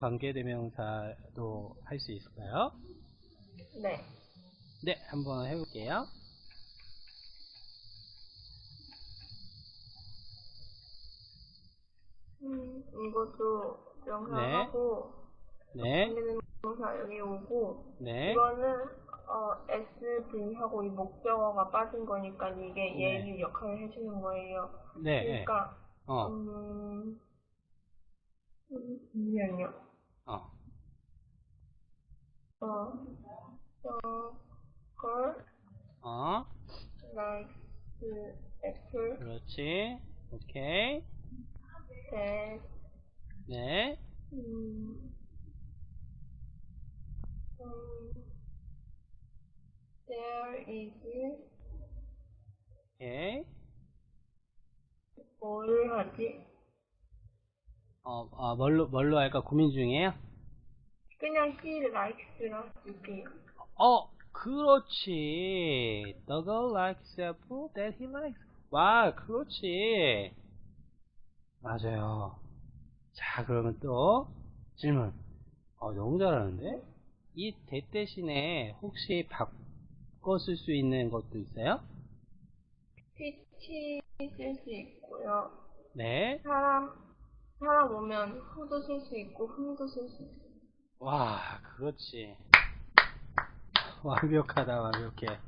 관계대명사도 할 수 있을까요? 네. 네, 한번 해볼게요. 음, 이것도 명사하고 네, 관계대명사 여기 오고 네, 이거는 어, SV하고 이 목적어가 빠진 거니까 이게 네. 예유 역할을 해주는 거예요. 네, 네. 그러니까 어, 음, 음, 잠시만요. 어, 어, 어, girl 어, likes apple 그렇지. 오케이. that 네, 음, 음, there is 오케이. 뭘 하지? 어, 아, 뭘로, 뭘로 할까 고민 중이에요? 그냥 he likes라 쓸게요. 어, 그렇지. The girl likes apple that he likes. 와, 그렇지. 맞아요. 자, 그러면 또 질문. 어, 너무 잘하는데? 이 that 대신에 혹시 바꿔 쓸 수 있는 것도 있어요? 피치 쓸 수 있고요. 네. 사람 사람 오면 후도 쓸 수 있고 흠도 쓸 수 있어요. 와, 그렇지. 완벽하다, 완벽해.